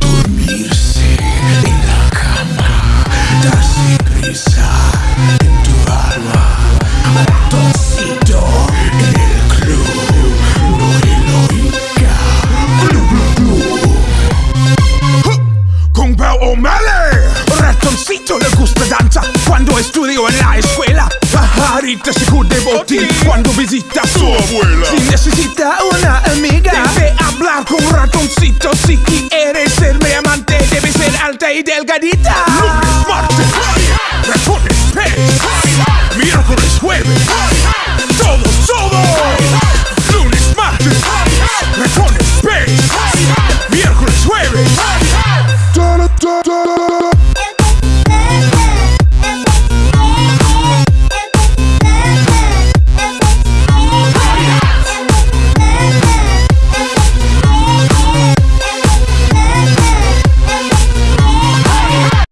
Dormirse en la cama, darse prisa en tu alma. Ratoncito en el club, no heroica. Club, club, club. Con O'Malley, ratoncito le gusta danza cuando estudio en la escuela. Pajarita se de botín cuando visita a su abuela. Si necesita delgadita. Lunes,